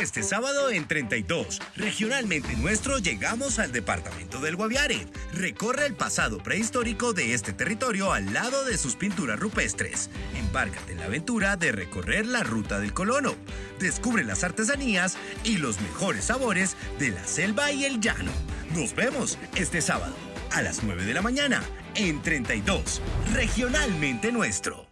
Este sábado en 32, regionalmente nuestro, llegamos al departamento del Guaviare. Recorre el pasado prehistórico de este territorio al lado de sus pinturas rupestres. Embárcate en la aventura de recorrer la ruta del colono. Descubre las artesanías y los mejores sabores de la selva y el llano. Nos vemos este sábado a las 9 de la mañana en 32, regionalmente nuestro.